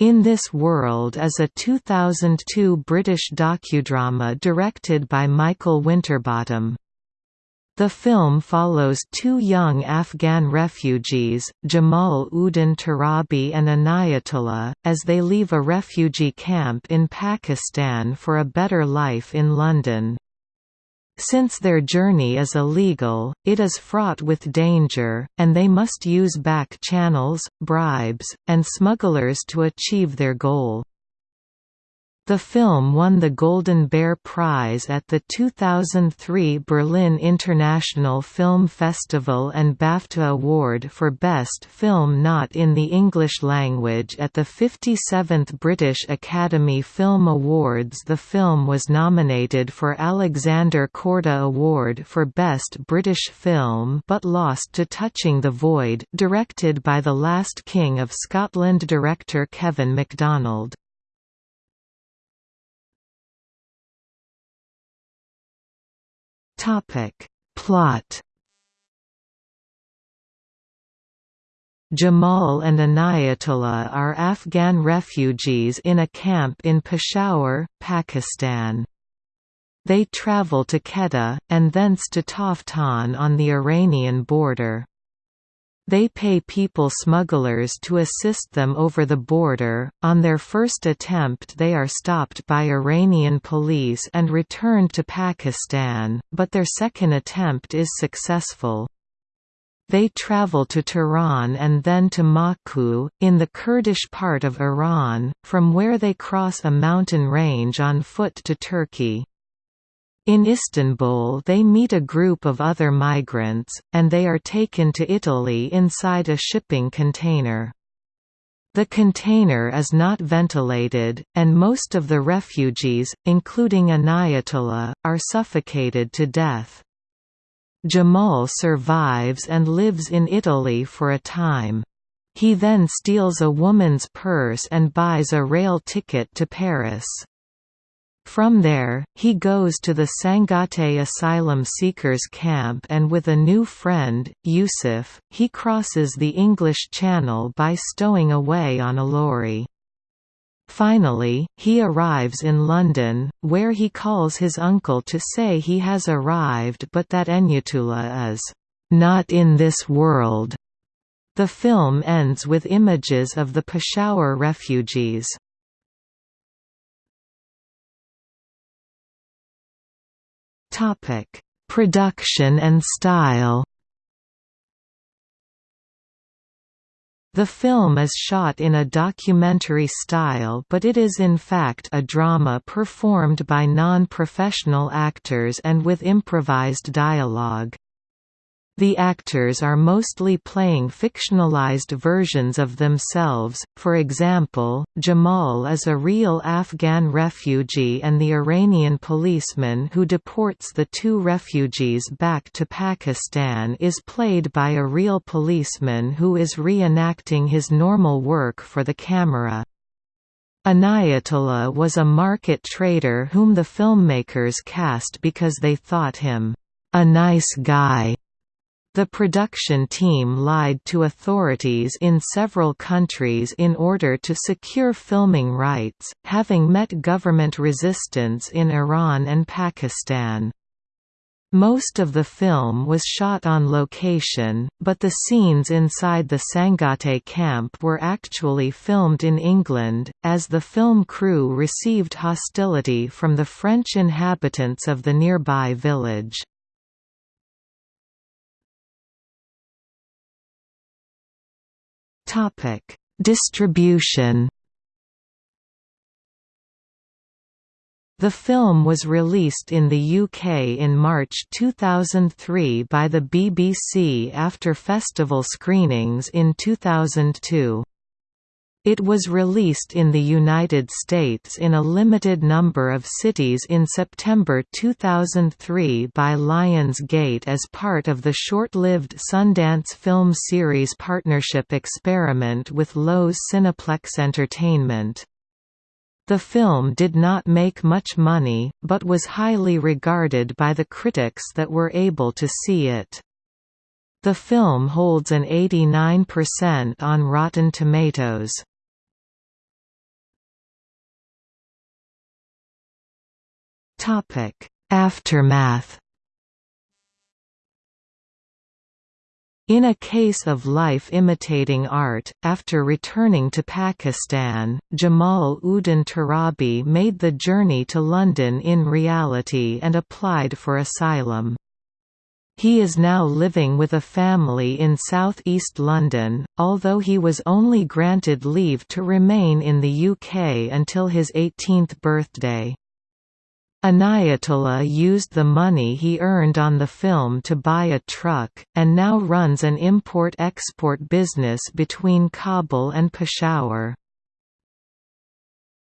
In This World is a 2002 British docudrama directed by Michael Winterbottom. The film follows two young Afghan refugees, Jamal Uddin Torabi and Anayatullah, as they leave a refugee camp in Pakistan for a better life in London. Since their journey is illegal, it is fraught with danger, and they must use back channels, bribes, and smugglers to achieve their goal. The film won the Golden Bear Prize at the 2003 Berlin International Film Festival and BAFTA Award for Best Film Not in the English Language at the 57th British Academy Film Awards. The film was nominated for Alexander Korda Award for Best British Film but lost to Touching the Void, directed by The Last King of Scotland director Kevin MacDonald. Topic. Plot Jamal and Anayatullah are Afghan refugees in a camp in Peshawar, Pakistan. They travel to Quetta, and thence to Taftan on the Iranian border. They pay people smugglers to assist them over the border. On their first attempt, they are stopped by Iranian police and returned to Pakistan, but their second attempt is successful. They travel to Tehran and then to Maku, in the Kurdish part of Iran, from where they cross a mountain range on foot to Turkey. In Istanbul they meet a group of other migrants, and they are taken to Italy inside a shipping container. The container is not ventilated, and most of the refugees, including Inayatullah, are suffocated to death. Jamal survives and lives in Italy for a time. He then steals a woman's purse and buys a rail ticket to Paris. From there, he goes to the Sangatte asylum seekers camp and with a new friend, Yusuf, he crosses the English Channel by stowing away on a lorry. Finally, he arrives in London, where he calls his uncle to say he has arrived but that Inayatullah is not in this world. The film ends with images of the Peshawar refugees. Topic: Production and style. The film is shot in a documentary style but it is in fact a drama performed by non-professional actors and with improvised dialogue. The actors are mostly playing fictionalized versions of themselves, for example, Jamal is a real Afghan refugee and the Iranian policeman who deports the two refugees back to Pakistan is played by a real policeman who is reenacting his normal work for the camera. Inayatullah was a market trader whom the filmmakers cast because they thought him, "...a nice guy." The production team lied to authorities in several countries in order to secure filming rights, having met government resistance in Iran and Pakistan. Most of the film was shot on location, but the scenes inside the Sangatte camp were actually filmed in England, as the film crew received hostility from the French inhabitants of the nearby village. Topic: Distribution. The film was released in the UK in March 2003 by the BBC after festival screenings in 2002. It was released in the United States in a limited number of cities in September 2003 by Lionsgate as part of the short-lived Sundance film series partnership experiment with Loews Cineplex Entertainment. The film did not make much money, but was highly regarded by the critics that were able to see it. The film holds an 89% on Rotten Tomatoes. Aftermath In a case of life imitating art, after returning to Pakistan, Jamal Uddin Torabi made the journey to London in reality and applied for asylum. He is now living with a family in South East London, although he was only granted leave to remain in the UK until his 18th birthday. Inayatullah used the money he earned on the film to buy a truck, and now runs an import-export business between Kabul and Peshawar.